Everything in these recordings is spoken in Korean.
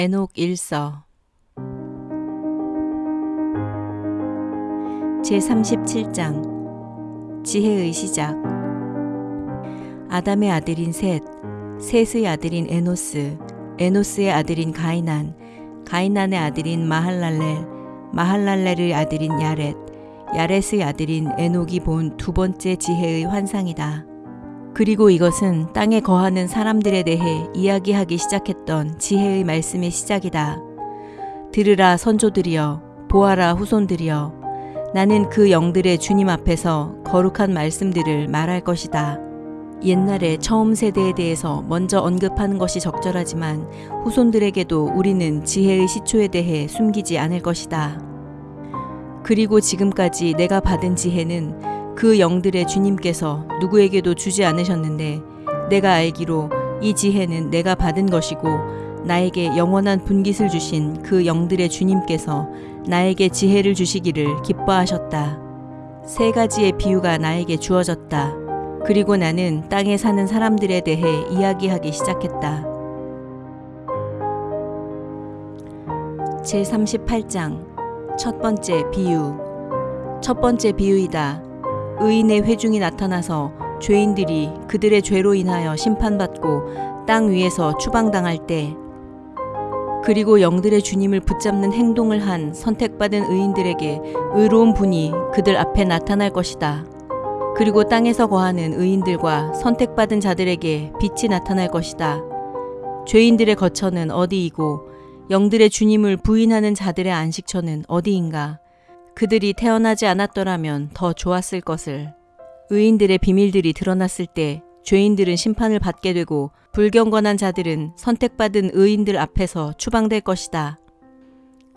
에녹 일서. 제37장. 지혜의 시작. 아담의 아들인 셋, 셋의 아들인 에노스, 에노스의 아들인 가이난, 가이난의 아들인 마할랄렐, 마할랄렐의 아들인 야렛, 야렛의 아들인 에녹이 본 두 번째 지혜의 환상이다. 그리고 이것은 땅에 거하는 사람들에 대해 이야기하기 시작했던 지혜의 말씀의 시작이다. 들으라 선조들이여, 보아라 후손들이여, 나는 그 영들의 주님 앞에서 거룩한 말씀들을 말할 것이다. 옛날에 처음 세대에 대해서 먼저 언급하는 것이 적절하지만 후손들에게도 우리는 지혜의 시초에 대해 숨기지 않을 것이다. 그리고 지금까지 내가 받은 지혜는 그 영들의 주님께서 누구에게도 주지 않으셨는데 내가 알기로 이 지혜는 내가 받은 것이고 나에게 영원한 분깃을 주신 그 영들의 주님께서 나에게 지혜를 주시기를 기뻐하셨다. 세 가지의 비유가 나에게 주어졌다. 그리고 나는 땅에 사는 사람들에 대해 이야기하기 시작했다. 제38장 첫 번째 비유 첫 번째 비유이다. 의인의 회중이 나타나서 죄인들이 그들의 죄로 인하여 심판받고 땅 위에서 추방당할 때 그리고 영들의 주님을 붙잡는 행동을 한 선택받은 의인들에게 의로운 분이 그들 앞에 나타날 것이다. 그리고 땅에서 거하는 의인들과 선택받은 자들에게 빛이 나타날 것이다. 죄인들의 거처는 어디이고 영들의 주님을 부인하는 자들의 안식처는 어디인가? 그들이 태어나지 않았더라면 더 좋았을 것을. 의인들의 비밀들이 드러났을 때 죄인들은 심판을 받게 되고 불경건한 자들은 선택받은 의인들 앞에서 추방될 것이다.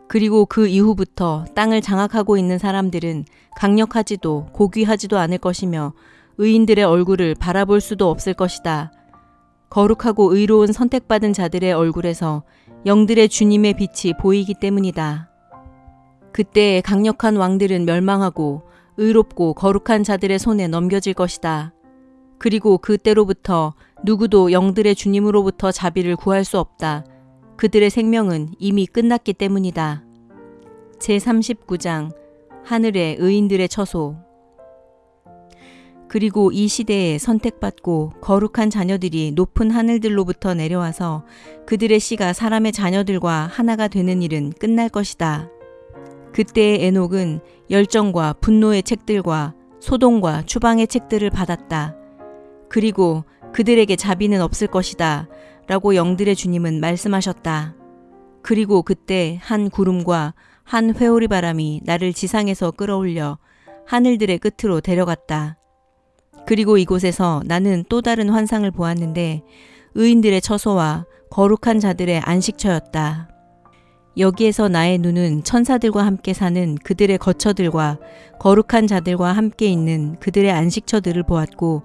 그리고 그 이후부터 땅을 장악하고 있는 사람들은 강력하지도 고귀하지도 않을 것이며 의인들의 얼굴을 바라볼 수도 없을 것이다. 거룩하고 의로운 선택받은 자들의 얼굴에서 영들의 주님의 빛이 보이기 때문이다. 그때 강력한 왕들은 멸망하고 의롭고 거룩한 자들의 손에 넘겨질 것이다. 그리고 그때로부터 누구도 영들의 주님으로부터 자비를 구할 수 없다. 그들의 생명은 이미 끝났기 때문이다. 제39장 하늘의 의인들의 처소 그리고 이 시대에 선택받고 거룩한 자녀들이 높은 하늘들로부터 내려와서 그들의 씨가 사람의 자녀들과 하나가 되는 일은 끝날 것이다. 그때의 에녹은 열정과 분노의 책들과 소동과 추방의 책들을 받았다. 그리고 그들에게 자비는 없을 것이다. 라고 영들의 주님은 말씀하셨다. 그리고 그때 한 구름과 한 회오리 바람이 나를 지상에서 끌어올려 하늘들의 끝으로 데려갔다. 그리고 이곳에서 나는 또 다른 환상을 보았는데 의인들의 처소와 거룩한 자들의 안식처였다. 여기에서 나의 눈은 천사들과 함께 사는 그들의 거처들과 거룩한 자들과 함께 있는 그들의 안식처들을 보았고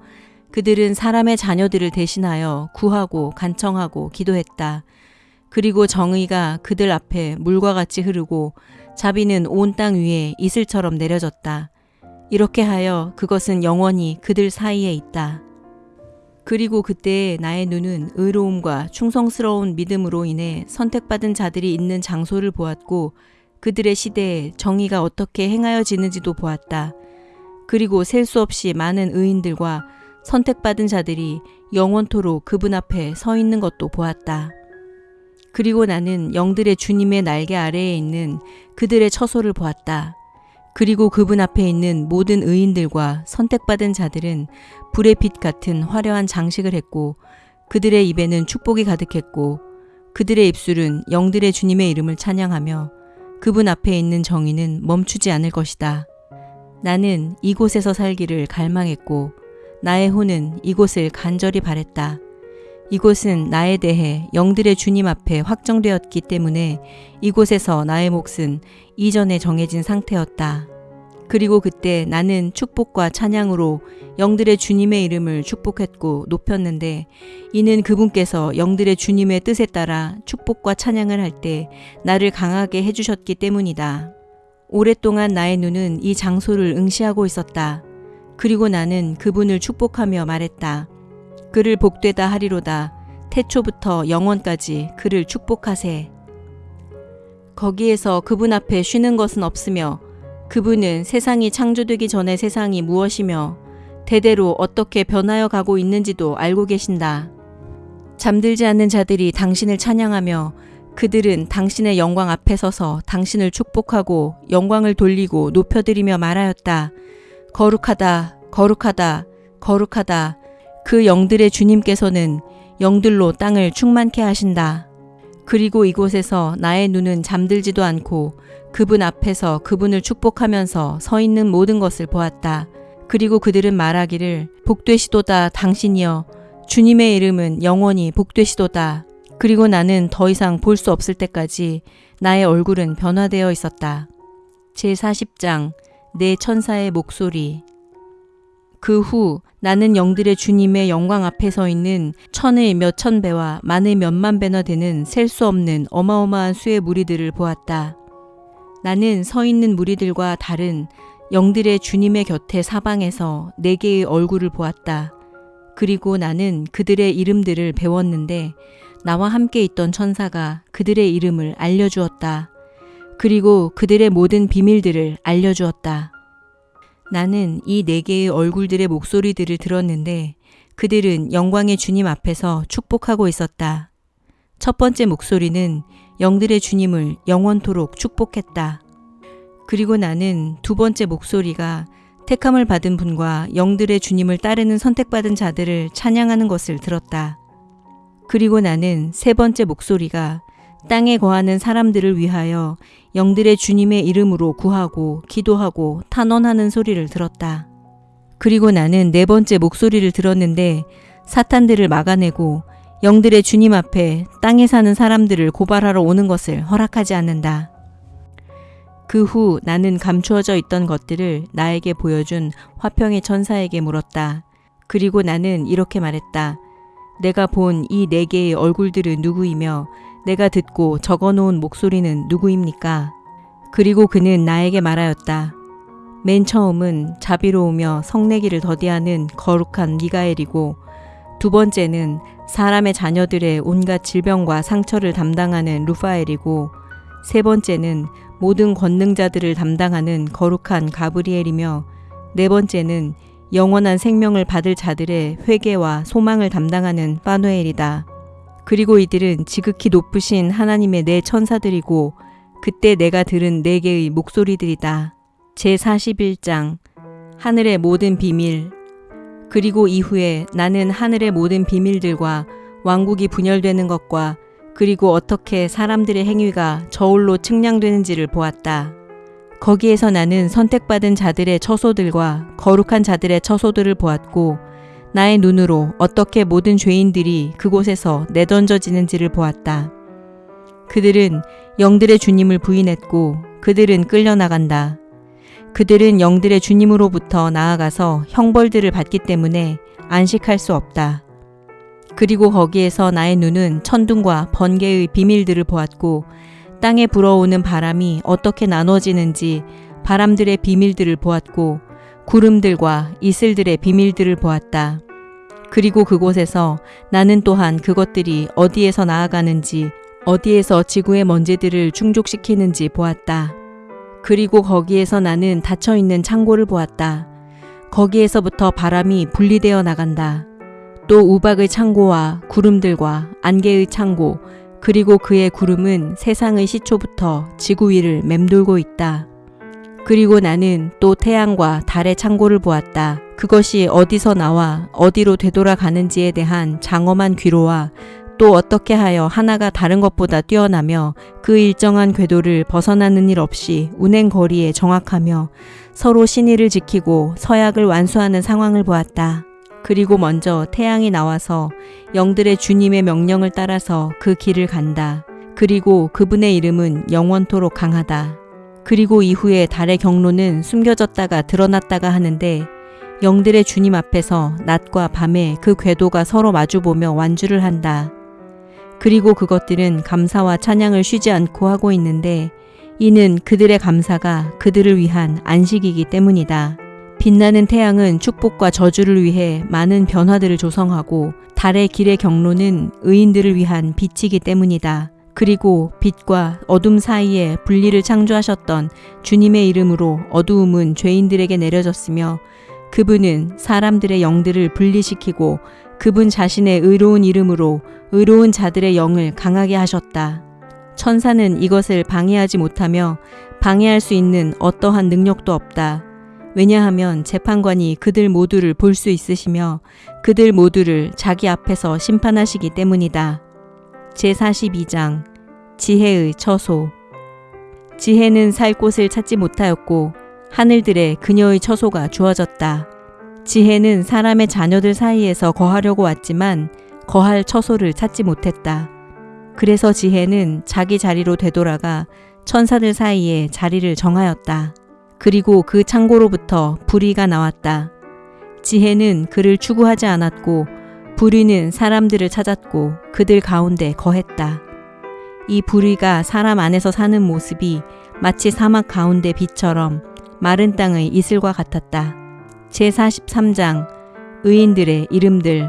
그들은 사람의 자녀들을 대신하여 구하고 간청하고 기도했다. 그리고 정의가 그들 앞에 물과 같이 흐르고 자비는 온 땅 위에 이슬처럼 내려졌다. 이렇게 하여 그것은 영원히 그들 사이에 있다. 그리고 그때 나의 눈은 의로움과 충성스러운 믿음으로 인해 선택받은 자들이 있는 장소를 보았고 그들의 시대에 정의가 어떻게 행하여지는지도 보았다. 그리고 셀 수 없이 많은 의인들과 선택받은 자들이 영원토록 그분 앞에 서 있는 것도 보았다. 그리고 나는 영들의 주님의 날개 아래에 있는 그들의 처소를 보았다. 그리고 그분 앞에 있는 모든 의인들과 선택받은 자들은 불의 빛 같은 화려한 장식을 했고 그들의 입에는 축복이 가득했고 그들의 입술은 영들의 주님의 이름을 찬양하며 그분 앞에 있는 정의는 멈추지 않을 것이다. 나는 이곳에서 살기를 갈망했고 나의 혼은 이곳을 간절히 바랬다. 이곳은 나에 대해 영들의 주님 앞에 확정되었기 때문에 이곳에서 나의 몫은 이전에 정해진 상태였다. 그리고 그때 나는 축복과 찬양으로 영들의 주님의 이름을 축복했고 높였는데 이는 그분께서 영들의 주님의 뜻에 따라 축복과 찬양을 할 때 나를 강하게 해주셨기 때문이다. 오랫동안 나의 눈은 이 장소를 응시하고 있었다. 그리고 나는 그분을 축복하며 말했다. 그를 복되다 하리로다. 태초부터 영원까지 그를 축복하세. 거기에서 그분 앞에 쉬는 것은 없으며 그분은 세상이 창조되기 전에 세상이 무엇이며 대대로 어떻게 변하여 가고 있는지도 알고 계신다. 잠들지 않는 자들이 당신을 찬양하며 그들은 당신의 영광 앞에 서서 당신을 축복하고 영광을 돌리고 높여드리며 말하였다. 거룩하다, 거룩하다, 거룩하다. 그 영들의 주님께서는 영들로 땅을 충만케 하신다. 그리고 이곳에서 나의 눈은 잠들지도 않고 그분 앞에서 그분을 축복하면서 서 있는 모든 것을 보았다. 그리고 그들은 말하기를 복되시도다 당신이여 주님의 이름은 영원히 복되시도다. 그리고 나는 더 이상 볼 수 없을 때까지 나의 얼굴은 변화되어 있었다. 제40장 내 천사의 목소리 그 후 나는 영들의 주님의 영광 앞에 서 있는 천의 몇천 배와 만의 몇만 배나 되는 셀 수 없는 어마어마한 수의 무리들을 보았다. 나는 서 있는 무리들과 다른 영들의 주님의 곁에 사방에서 네 개의 얼굴을 보았다. 그리고 나는 그들의 이름들을 배웠는데 나와 함께 있던 천사가 그들의 이름을 알려주었다. 그리고 그들의 모든 비밀들을 알려주었다. 나는 이 네 개의 얼굴들의 목소리들을 들었는데 그들은 영광의 주님 앞에서 축복하고 있었다. 첫 번째 목소리는 영들의 주님을 영원토록 축복했다. 그리고 나는 두 번째 목소리가 택함을 받은 분과 영들의 주님을 따르는 선택받은 자들을 찬양하는 것을 들었다. 그리고 나는 세 번째 목소리가 땅에 거하는 사람들을 위하여 영들의 주님의 이름으로 구하고 기도하고 탄원하는 소리를 들었다. 그리고 나는 네 번째 목소리를 들었는데 사탄들을 막아내고 영들의 주님 앞에 땅에 사는 사람들을 고발하러 오는 것을 허락하지 않는다. 그 후 나는 감추어져 있던 것들을 나에게 보여준 화평의 천사에게 물었다. 그리고 나는 이렇게 말했다. 내가 본 이 네 개의 얼굴들은 누구이며 내가 듣고 적어 놓은 목소리는 누구입니까? 그리고 그는 나에게 말하였다. 맨 처음은 자비로우며 성내기를 더디하는 거룩한 미가엘이고 두 번째는 사람의 자녀들의 온갖 질병과 상처를 담당하는 루파엘이고 세 번째는 모든 권능자들을 담당하는 거룩한 가브리엘이며 네 번째는 영원한 생명을 받을 자들의 회개와 소망을 담당하는 파누엘이다. 그리고 이들은 지극히 높으신 하나님의 네 천사들이고 그때 내가 들은 네 개의 목소리들이다. 제41장 하늘의 모든 비밀 그리고 이후에 나는 하늘의 모든 비밀들과 왕국이 분열되는 것과 그리고 어떻게 사람들의 행위가 저울로 측량되는지를 보았다. 거기에서 나는 선택받은 자들의 처소들과 거룩한 자들의 처소들을 보았고 나의 눈으로 어떻게 모든 죄인들이 그곳에서 내던져지는지를 보았다. 그들은 영들의 주님을 부인했고 그들은 끌려나간다. 그들은 영들의 주님으로부터 나아가서 형벌들을 받기 때문에 안식할 수 없다. 그리고 거기에서 나의 눈은 천둥과 번개의 비밀들을 보았고 땅에 불어오는 바람이 어떻게 나눠지는지 바람들의 비밀들을 보았고 구름들과 이슬들의 비밀들을 보았다. 그리고 그곳에서 나는 또한 그것들이 어디에서 나아가는지 어디에서 지구의 먼지들을 충족시키는지 보았다. 그리고 거기에서 나는 닫혀 있는 창고를 보았다. 거기에서부터 바람이 분리되어 나간다. 또 우박의 창고와 구름들과 안개의 창고, 그리고 그의 구름은 세상의 시초부터 지구 위를 맴돌고 있다. 그리고 나는 또 태양과 달의 창고를 보았다. 그것이 어디서 나와 어디로 되돌아가는지에 대한 장엄한 귀로와 또 어떻게 하여 하나가 다른 것보다 뛰어나며 그 일정한 궤도를 벗어나는 일 없이 운행 거리에 정확하며 서로 신의를 지키고 서약을 완수하는 상황을 보았다. 그리고 먼저 태양이 나와서 영들의 주님의 명령을 따라서 그 길을 간다. 그리고 그분의 이름은 영원토록 강하다. 그리고 이후에 달의 경로는 숨겨졌다가 드러났다가 하는데 영들의 주님 앞에서 낮과 밤에 그 궤도가 서로 마주보며 완주를 한다. 그리고 그것들은 감사와 찬양을 쉬지 않고 하고 있는데 이는 그들의 감사가 그들을 위한 안식이기 때문이다. 빛나는 태양은 축복과 저주를 위해 많은 변화들을 조성하고 달의 길의 경로는 의인들을 위한 빛이기 때문이다. 그리고 빛과 어둠 사이에 분리를 창조하셨던 주님의 이름으로 어두움은 죄인들에게 내려졌으며 그분은 사람들의 영들을 분리시키고 그분 자신의 의로운 이름으로 의로운 자들의 영을 강하게 하셨다. 천사는 이것을 방해하지 못하며 방해할 수 있는 어떠한 능력도 없다. 왜냐하면 재판관이 그들 모두를 볼 수 있으시며 그들 모두를 자기 앞에서 심판하시기 때문이다. 제42장 지혜의 처소 지혜는 살 곳을 찾지 못하였고 하늘들에 그녀의 처소가 주어졌다. 지혜는 사람의 자녀들 사이에서 거하려고 왔지만 거할 처소를 찾지 못했다. 그래서 지혜는 자기 자리로 되돌아가 천사들 사이에 자리를 정하였다. 그리고 그 창고로부터 불의가 나왔다. 지혜는 그를 추구하지 않았고 불의는 사람들을 찾았고 그들 가운데 거했다. 이 불의가 사람 안에서 사는 모습이 마치 사막 가운데 빛처럼 마른 땅의 이슬과 같았다. 제43장 의인들의 이름들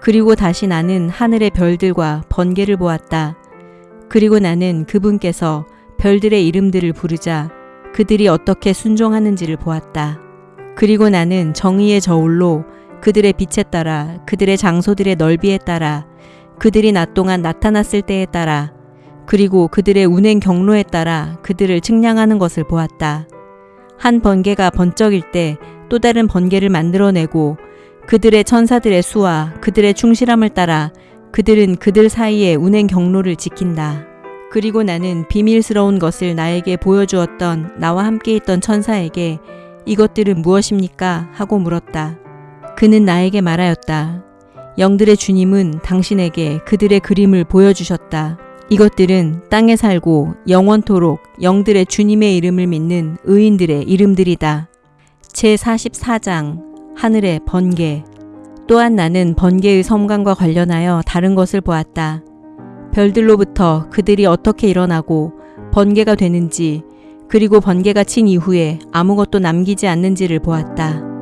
그리고 다시 나는 하늘의 별들과 번개를 보았다. 그리고 나는 그분께서 별들의 이름들을 부르자 그들이 어떻게 순종하는지를 보았다. 그리고 나는 정의의 저울로 그들의 빛에 따라 그들의 장소들의 넓이에 따라 그들이 낮 동안 나타났을 때에 따라 그리고 그들의 운행 경로에 따라 그들을 측량하는 것을 보았다. 한 번개가 번쩍일 때 또 다른 번개를 만들어내고 그들의 천사들의 수와 그들의 충실함을 따라 그들은 그들 사이의 운행 경로를 지킨다. 그리고 나는 비밀스러운 것을 나에게 보여주었던 나와 함께 있던 천사에게 이것들은 무엇입니까? 하고 물었다. 그는 나에게 말하였다. 영들의 주님은 당신에게 그들의 그림을 보여주셨다. 이것들은 땅에 살고 영원토록 영들의 주님의 이름을 믿는 의인들의 이름들이다. 제44장 하늘의 번개 또한 나는 번개의 섬광과 관련하여 다른 것을 보았다. 별들로부터 그들이 어떻게 일어나고 번개가 되는지 그리고 번개가 친 이후에 아무것도 남기지 않는지를 보았다.